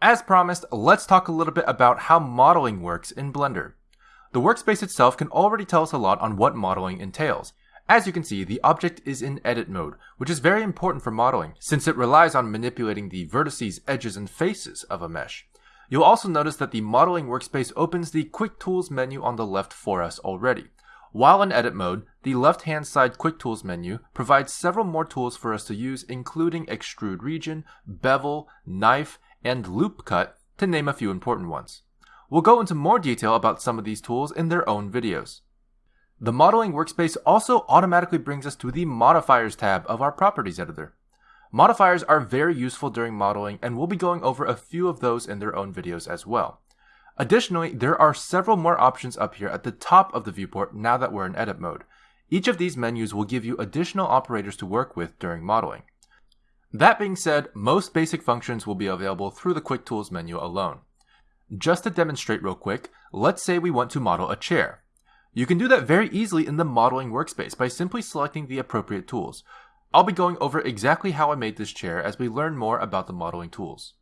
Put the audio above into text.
As promised, let's talk a little bit about how modeling works in Blender. The workspace itself can already tell us a lot on what modeling entails. As you can see, the object is in edit mode, which is very important for modeling, since it relies on manipulating the vertices, edges, and faces of a mesh. You'll also notice that the modeling workspace opens the Quick Tools menu on the left for us already. While in edit mode, the left hand side Quick Tools menu provides several more tools for us to use including Extrude Region, Bevel, Knife, and Loop Cut, to name a few important ones. We'll go into more detail about some of these tools in their own videos. The modeling workspace also automatically brings us to the modifiers tab of our properties editor. Modifiers are very useful during modeling and we'll be going over a few of those in their own videos as well. Additionally, there are several more options up here at the top of the viewport now that we're in edit mode. Each of these menus will give you additional operators to work with during modeling. That being said, most basic functions will be available through the Quick Tools menu alone. Just to demonstrate real quick, let's say we want to model a chair. You can do that very easily in the modeling workspace by simply selecting the appropriate tools. I'll be going over exactly how I made this chair as we learn more about the modeling tools.